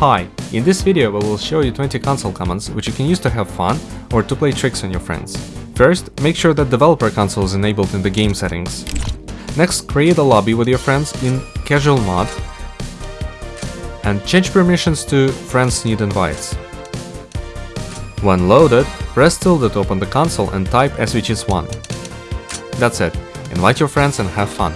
Hi, in this video we will show you 20 console commands which you can use to have fun or to play tricks on your friends. First, make sure that developer console is enabled in the game settings. Next, create a lobby with your friends in casual mode and change permissions to friends need invites. When loaded, press tilde to open the console and type sv_cheats 1. That's it, invite your friends and have fun.